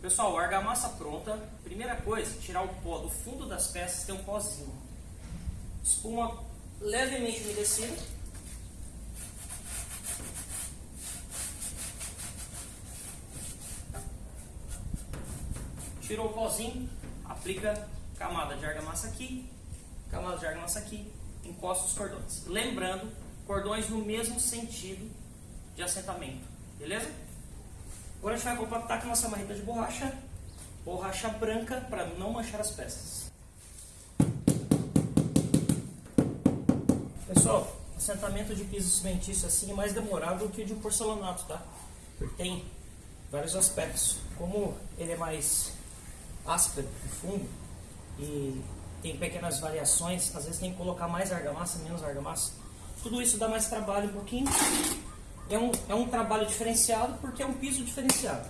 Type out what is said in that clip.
Pessoal, argamassa pronta. Primeira coisa, tirar o pó do fundo das peças, tem um pozinho. Espuma levemente umedecida. Tirou o pozinho, aplica camada de argamassa aqui, camada de argamassa aqui, encosta os cordões. Lembrando, cordões no mesmo sentido de assentamento, beleza? Agora a gente vai compactar com nossa marreta de borracha, borracha branca para não manchar as peças. Pessoal, assentamento de piso cimentício assim é mais demorado do que o de porcelanato, tá? Porque tem vários aspectos. Como ele é mais áspero e fundo e tem pequenas variações, às vezes tem que colocar mais argamassa, menos argamassa. Tudo isso dá mais trabalho um pouquinho. É um, é um trabalho diferenciado porque é um piso diferenciado.